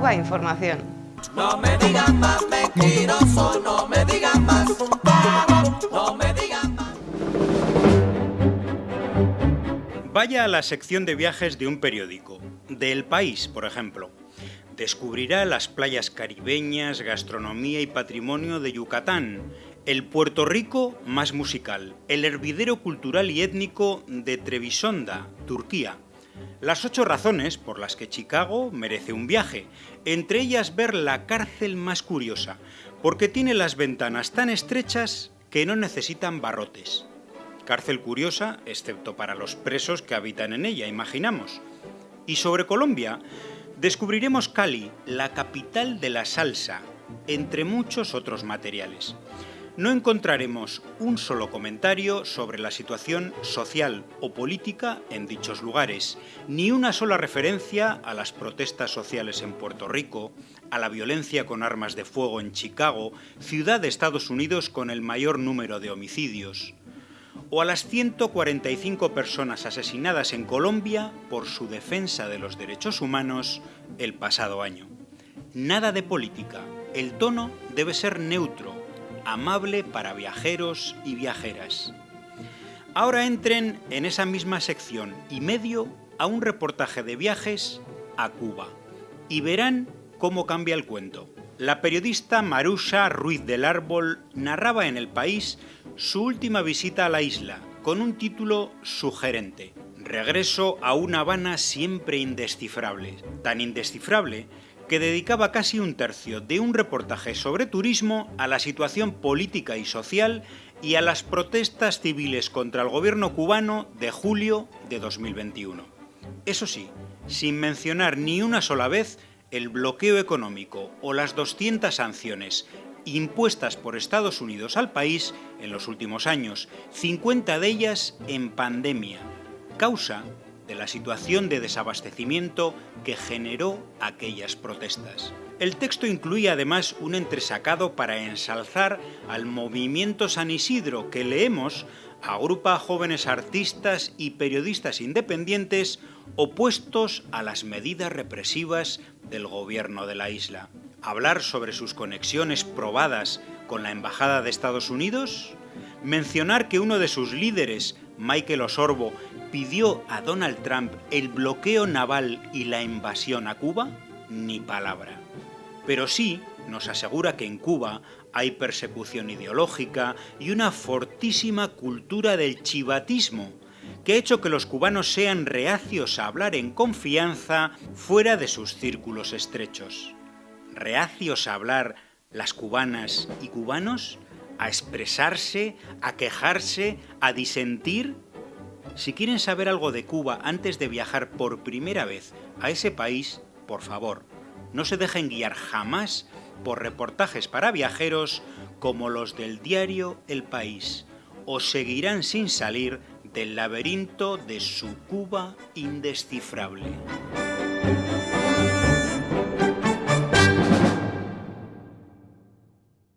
Cuba Información. No me digan más mentiroso, no me digan más. No me digan más. Vaya a la sección de viajes de un periódico, de El País, por ejemplo. Descubrirá las playas caribeñas, gastronomía y patrimonio de Yucatán, el Puerto Rico más musical, el hervidero cultural y étnico de Trebisonda, Turquía. Las ocho razones por las que Chicago merece un viaje, entre ellas ver la cárcel más curiosa, porque tiene las ventanas tan estrechas que no necesitan barrotes. Cárcel curiosa, excepto para los presos que habitan en ella, imaginamos. Y sobre Colombia, descubriremos Cali, la capital de la salsa, entre muchos otros materiales no encontraremos un solo comentario sobre la situación social o política en dichos lugares, ni una sola referencia a las protestas sociales en Puerto Rico, a la violencia con armas de fuego en Chicago, ciudad de Estados Unidos con el mayor número de homicidios, o a las 145 personas asesinadas en Colombia por su defensa de los derechos humanos el pasado año. Nada de política, el tono debe ser neutro, amable para viajeros y viajeras. Ahora entren en esa misma sección y medio a un reportaje de viajes a Cuba y verán cómo cambia el cuento. La periodista Marusa Ruiz del Árbol narraba en El País su última visita a la isla con un título sugerente. Regreso a una Habana siempre indescifrable. Tan indescifrable que dedicaba casi un tercio de un reportaje sobre turismo a la situación política y social y a las protestas civiles contra el gobierno cubano de julio de 2021. Eso sí, sin mencionar ni una sola vez el bloqueo económico o las 200 sanciones impuestas por Estados Unidos al país en los últimos años, 50 de ellas en pandemia, causa de la situación de desabastecimiento que generó aquellas protestas. El texto incluía además un entresacado para ensalzar al movimiento San Isidro que leemos agrupa a jóvenes artistas y periodistas independientes opuestos a las medidas represivas del gobierno de la isla. Hablar sobre sus conexiones probadas con la Embajada de Estados Unidos, mencionar que uno de sus líderes, Michael Osorbo, pidió a Donald Trump el bloqueo naval y la invasión a Cuba, ni palabra. Pero sí nos asegura que en Cuba hay persecución ideológica y una fortísima cultura del chivatismo, que ha hecho que los cubanos sean reacios a hablar en confianza fuera de sus círculos estrechos. Reacios a hablar las cubanas y cubanos, a expresarse, a quejarse, a disentir si quieren saber algo de Cuba antes de viajar por primera vez a ese país, por favor, no se dejen guiar jamás por reportajes para viajeros como los del diario El País, o seguirán sin salir del laberinto de su Cuba indescifrable.